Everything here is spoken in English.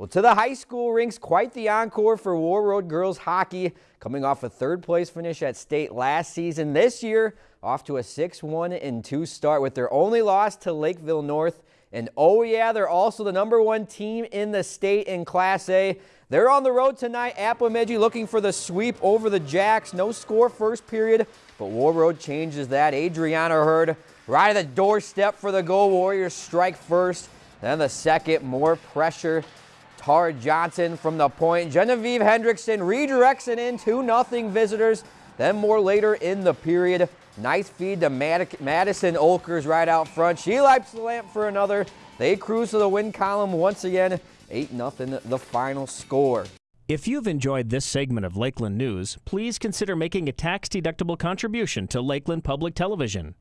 Well, to the high school rinks, quite the encore for Warroad girls hockey. Coming off a third place finish at state last season, this year off to a 6-1 2 start with their only loss to Lakeville North. And oh yeah, they're also the number one team in the state in Class A. They're on the road tonight at Bemidji looking for the sweep over the Jacks. No score first period, but Warroad changes that. Adriana Hurd right at the doorstep for the goal. Warriors strike first. Then the second, more pressure Tara Johnson from the point. Genevieve Hendrickson redirects it in 2-0 visitors. Then more later in the period. Nice feed to Madison Olkers right out front. She lights the lamp for another. They cruise to the win column once again. 8-0 the final score. If you've enjoyed this segment of Lakeland News, please consider making a tax-deductible contribution to Lakeland Public Television.